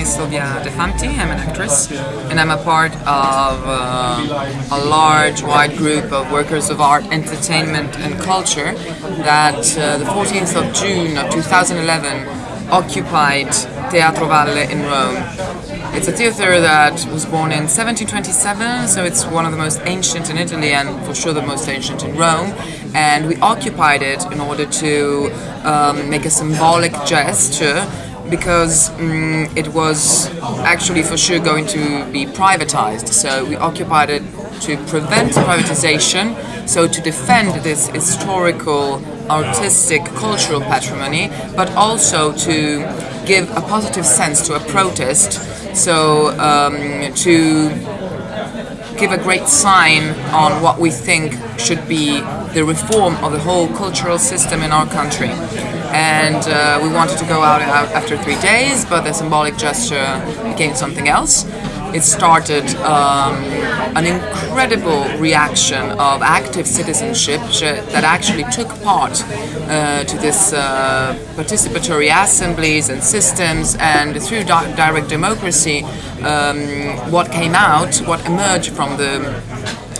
is Silvia De Fanti, I'm an actress, and I'm a part of uh, a large, wide group of workers of art, entertainment and culture that uh, the 14th of June of 2011 occupied Teatro Valle in Rome. It's a theatre that was born in 1727, so it's one of the most ancient in Italy and for sure the most ancient in Rome. And we occupied it in order to um, make a symbolic gesture because um, it was actually for sure going to be privatized. So we occupied it to prevent privatization, so to defend this historical, artistic, cultural patrimony, but also to give a positive sense to a protest so um, to give a great sign on what we think should be the reform of the whole cultural system in our country. And uh, we wanted to go out after three days, but the symbolic gesture became something else. It started um, an incredible reaction of active citizenship that actually took part uh, to this uh, participatory assemblies and systems. And through di direct democracy um, what came out, what emerged from the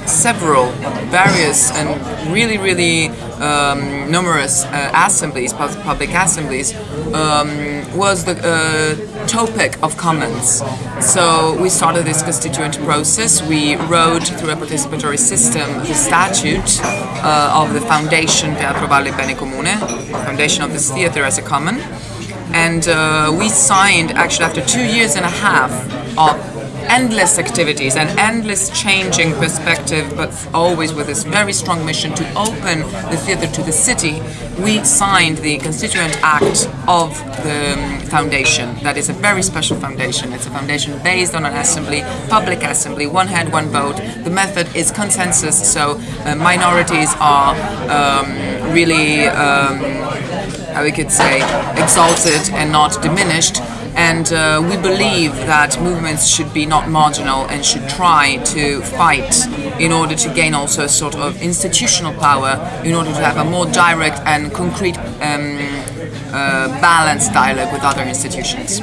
several various and really really um, numerous uh, assemblies, public assemblies, um, was the uh, topic of commons. So we started this constituent process. We wrote through a participatory system the statute uh, of the Foundation Teatro Valle Bene Comune, foundation of this theatre as a common. And uh, we signed, actually after two years and a half of endless activities and endless changing perspective, but always with this very strong mission to open the theatre to the city, we signed the Constituent Act of the um, foundation. That is a very special foundation. It's a foundation based on an assembly, public assembly, one head, one vote. The method is consensus, so uh, minorities are um, really, um, how we could say, exalted and not diminished and uh, we believe that movements should be not marginal and should try to fight in order to gain also a sort of institutional power in order to have a more direct and concrete um, uh, balanced dialogue with other institutions.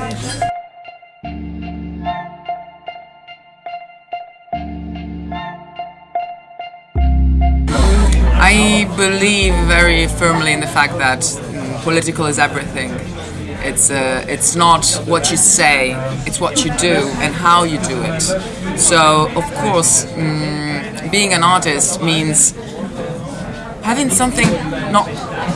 I believe very firmly in the fact that um, political is everything it's uh, it's not what you say, it's what you do and how you do it. So of course, mm, being an artist means having something not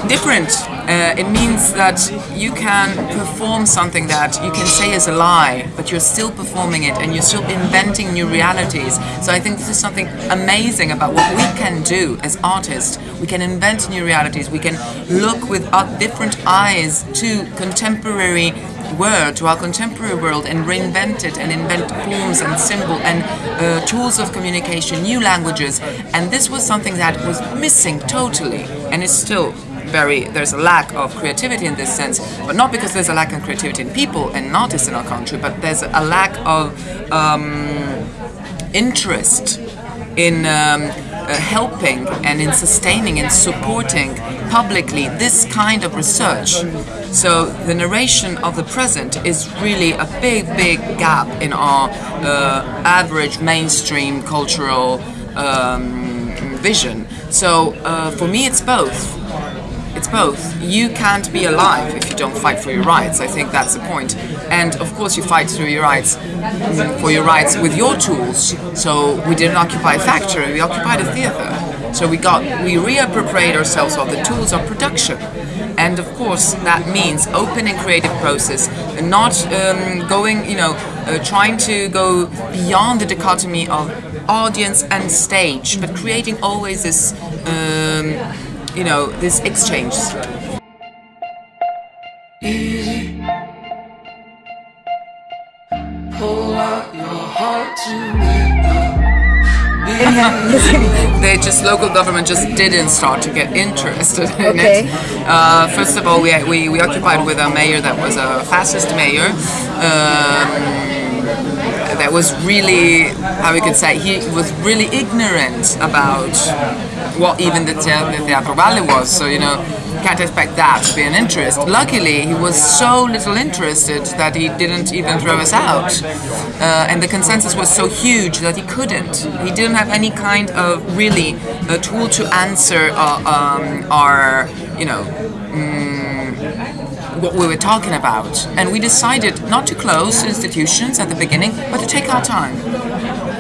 different. Uh, it means that you can perform something that you can say is a lie, but you're still performing it and you're still inventing new realities. So I think this is something amazing about what we can do as artists. We can invent new realities. We can look with different eyes to contemporary world, to our contemporary world and reinvent it and invent forms and symbol and uh, tools of communication, new languages. And this was something that was missing totally and is still very, there's a lack of creativity in this sense, but not because there's a lack of creativity in people and artists in our country, but there's a lack of um, interest in um, uh, helping and in sustaining and supporting publicly this kind of research. So the narration of the present is really a big, big gap in our uh, average mainstream cultural um, vision. So uh, for me it's both. Both. You can't be alive if you don't fight for your rights. I think that's the point. And of course you fight through your rights for your rights with your tools. So we didn't occupy a factory, we occupied a theater. So we got we reappropriate ourselves of the tools of production. And of course that means open and creative process, and not um, going, you know, uh, trying to go beyond the dichotomy of audience and stage, but creating always this um, you know, this exchange. Easy. Pull out your heart to me. they just local government just didn't start to get interested in okay. it. Uh, first of all, we, we, we occupied with a mayor that was a fascist mayor. Um, that was really, how we could say, he was really ignorant about what even the, the Teatro Valle was. So, you know, can't expect that to be an interest. Luckily, he was so little interested that he didn't even throw us out. Uh, and the consensus was so huge that he couldn't. He didn't have any kind of really a tool to answer uh, um, our, you know, mm, what we were talking about. And we decided not to close institutions at the beginning, but to take our time.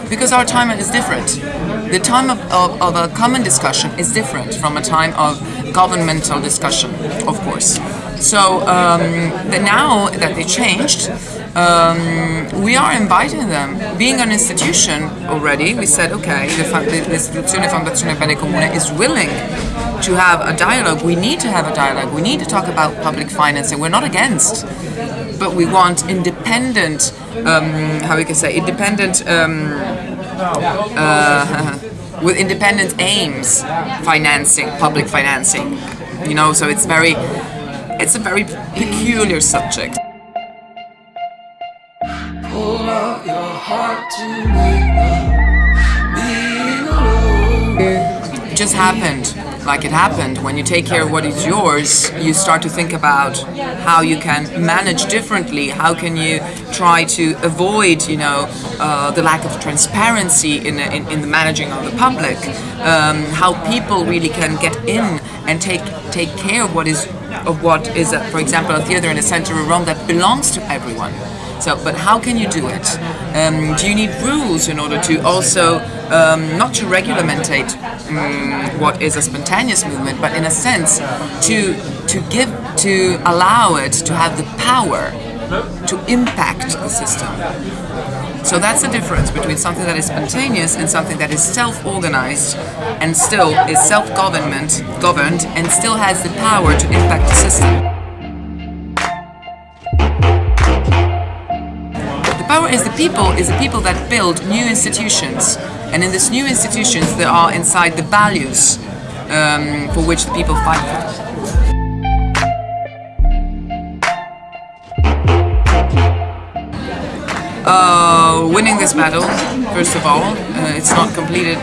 Because our time is different. The time of, of, of a common discussion is different from a time of governmental discussion, of course. So um, now that they changed, um, we are inviting them. Being an institution already, we said, okay, l'istituzione Fondazione Bene Comune is willing to have a dialogue. We need to have a dialogue. We need to talk about public financing. We're not against, but we want independent, um, how we can say, independent, um, uh, with independent aims, financing, public financing. You know, so it's very, it's a very peculiar subject. It just happened like it happened. When you take care of what is yours, you start to think about how you can manage differently. How can you try to avoid, you know, uh, the lack of transparency in, in, in, the managing of the public. Um, how people really can get in and take take care of what is of what is, a, for example, a theater in the center of Rome that belongs to everyone. So, but how can you do it? Um, do you need rules in order to also um, not to regulate um, what is a spontaneous movement, but in a sense to to give to allow it to have the power to impact the system. So that's the difference between something that is spontaneous and something that is self-organized and still is self-government governed and still has the power to impact the system. Power is the people, is the people that build new institutions. And in these new institutions there are inside the values um, for which the people fight for. Uh, winning this battle, first of all, uh, it's not completed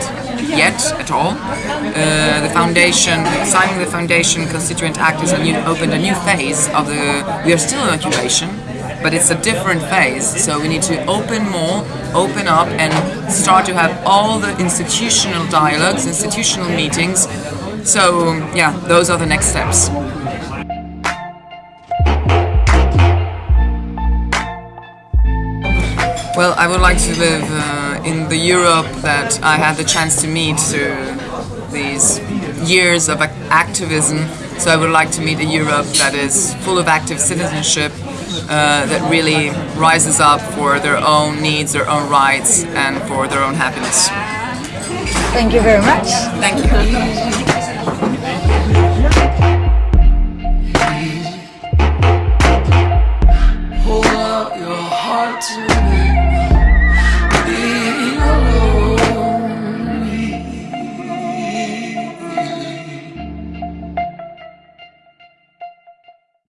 yet at all. Uh, the foundation, signing the foundation constituent act new, opened a new phase of the. We are still in occupation, but it's a different phase. So we need to open more, open up, and start to have all the institutional dialogues, institutional meetings. So yeah, those are the next steps. Well, I would like to live uh, in the Europe that I had the chance to meet through these years of activism. So I would like to meet a Europe that is full of active citizenship, uh, that really rises up for their own needs, their own rights, and for their own happiness. Thank you very much. Thank you.